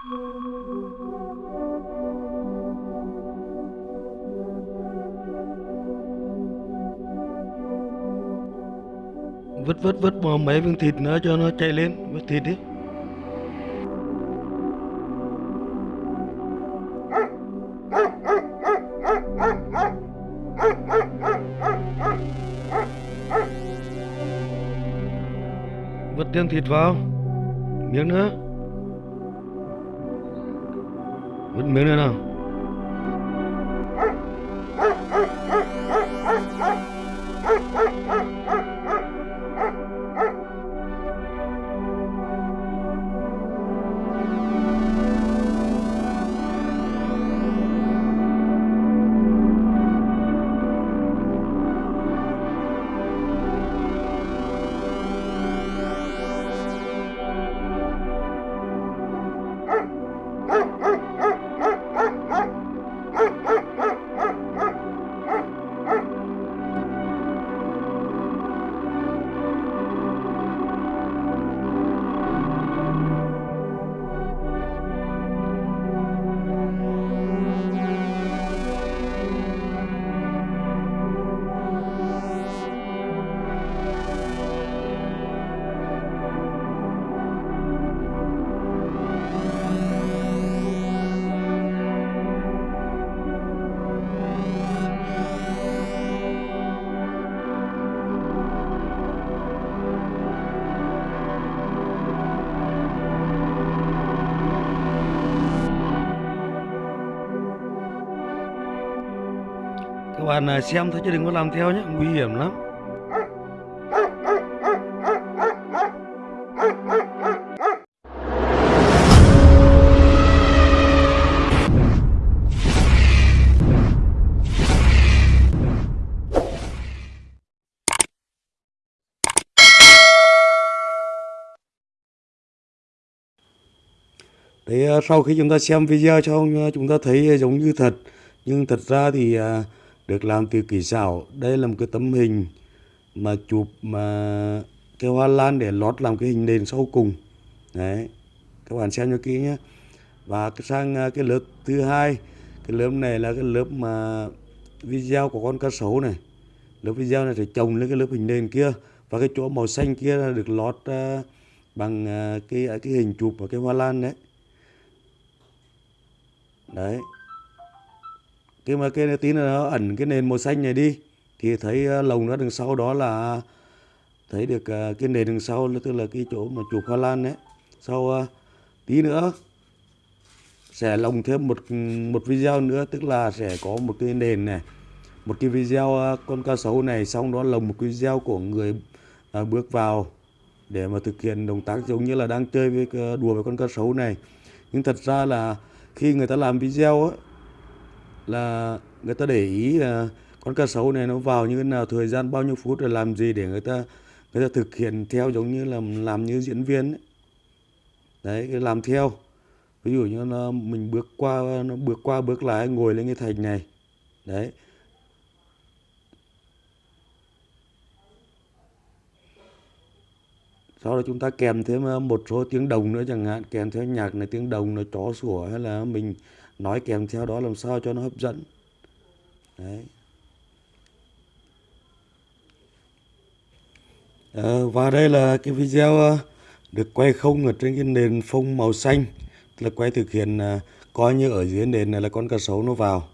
vứt vứt vứt bỏ mấy viên thịt nữa cho nó chạy lên. Vứt thịt đi. Vứt thêm thịt vào. Miếng nữa. Vứt miếng nữa các bạn à, xem thôi chứ đừng có làm theo nhé nguy hiểm lắm. Đấy, à, sau khi chúng ta xem video cho à, chúng ta thấy giống như thật. Nhưng thật ra thì được làm từ kỹ xảo. Đây là một cái tấm hình mà chụp mà cái hoa lan để lót làm cái hình nền sau cùng. Đấy các bạn xem cho kỹ nhé. Và sang à, cái lớp thứ hai cái lớp này là cái lớp mà video của con cá sấu này. Lớp video này sẽ trồng lên cái lớp hình nền kia và cái chỗ màu xanh kia là được lót uh, bằng uh, cái cái hình chụp và cái hoa lan đấy. Đấy cái mà cái tí nữa nó ẩn cái nền màu xanh này đi. Thì thấy ờ, lồng nó đằng sau đó là thấy được ờ, cái nền đằng sau tức là cái chỗ mà chụp hoa lan đấy. Sau ờ, tí nữa sẽ lồng thêm một một video nữa tức là sẽ có một cái nền này. Một cái video con cá sấu này xong đó lồng một cái video của người bước vào để mà thực hiện động tác giống như là đang chơi với đùa với con cá sấu này. Nhưng thật ra là khi người ta làm video ấy, là người ta để ý là con cá sấu này nó vào như thế nào, thời gian bao nhiêu phút, rồi làm gì để người ta người ta thực hiện theo giống như là làm như diễn viên ấy. đấy, cái làm theo. Ví dụ như nó mình bước qua, nó bước qua bước lại, ngồi lên cái thành này. Đấy. Sau đó chúng ta kèm thêm một số tiếng đồng nữa chẳng hạn, kèm theo nhạc này, tiếng đồng nó chó sủa hay là mình nói kèm theo đó làm sao cho nó hấp dẫn. Đấy. À, và đây là cái video ờ, được quay không ở trên cái nền phông màu xanh. Là quay thực hiện ờ, coi như ở dưới nền này là con cá sấu nó vào.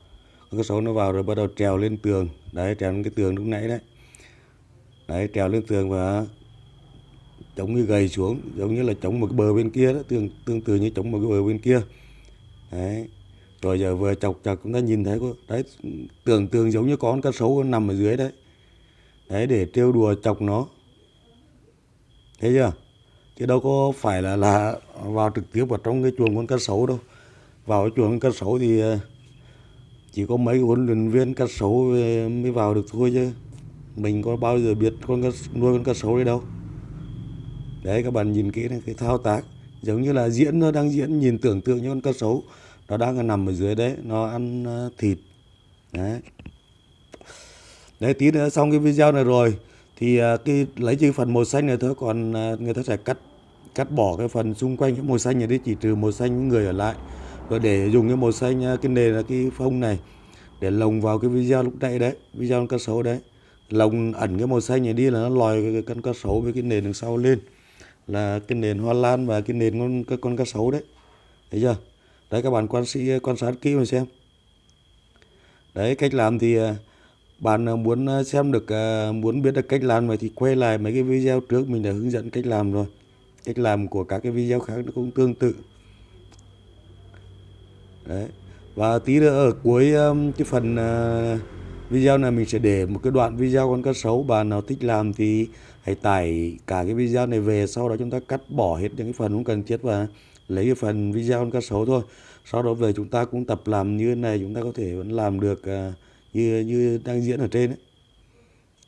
Con cá sấu nó vào rồi bắt đầu trèo lên tường. Đấy trèo lên cái tường lúc nãy đấy. Đấy trèo lên tường và chống như gầy xuống giống như là chống một cái bờ bên kia đó tương tương tự như chống một cái bờ bên kia. Đấy rồi giờ vừa chọc chọc chúng ta nhìn thấy có đấy tưởng tượng giống như con cá sấu nằm ở dưới đấy. Đấy để trêu đùa chọc nó. Thấy chưa? Chứ đâu có phải là là vào trực tiếp vào trong cái chuồng con cá sấu đâu. Vào cái chuồng con cá sấu thì ờ, chỉ có mấy huấn luyện viên cá sấu mới vào được thôi chứ. Mình có bao giờ biết con cá, nuôi con cá sấu đấy đâu. Đấy các bạn nhìn kỹ này cái thao tác. Giống như là diễn nó đang diễn nhìn tưởng tượng như con cá sấu nó đang nằm ở dưới đấy, nó ăn ờ, thịt. Đấy. Đấy, tí nữa xong cái video này rồi, thì ờ, cái, lấy chỉ phần màu xanh này thôi, còn ờ, người ta sẽ cắt cắt bỏ cái phần xung quanh cái màu xanh này đi, chỉ trừ màu xanh người ở lại. Rồi để dùng cái màu xanh cái nền là cái phông này để lồng vào cái video lúc nãy đấy, video con cá sấu đấy. Lồng ẩn cái màu xanh này đi là nó lòi cái con cá sấu với cái nền đằng sau lên, là cái nền hoa lan và cái nền con, cái con cá sấu đấy. Thấy chưa? Đấy, các bạn quan sĩ, quan sát kỹ mà xem. Đấy, cách làm thì à, bạn à, muốn à, xem được muốn biết được cách làm này thì quay lại mấy cái video trước, mình đã hướng dẫn cách làm rồi. Cách làm của các cái video khác nó cũng tương tự. Đấy, và tí nữa ở cuối cái phần video này mình sẽ để một cái đoạn video con cá sấu bạn nào thích làm thì hãy tải cả cái video này về, sau đó chúng ta cắt bỏ hết những cái phần không cần thiết và lấy cái phần video con cá sấu thôi. Sau đó về chúng ta cũng tập làm như thế này chúng ta có thể vẫn làm được uh, như như đang diễn ở trên đấy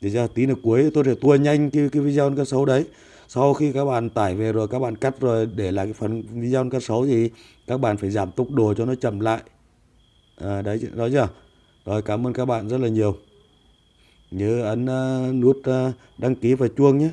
để ra tí nữa cuối tôi sẽ tua nhanh cái, cái video con cá sấu đấy. Sau khi các bạn tải về rồi các bạn cắt rồi để lại cái phần video con cá sấu thì các bạn phải giảm tốc độ cho nó chậm lại. À, đấy đó chưa? Rồi cảm ơn các bạn rất là nhiều. Nhớ ấn uh, nút uh, đăng ký và chuông nhé.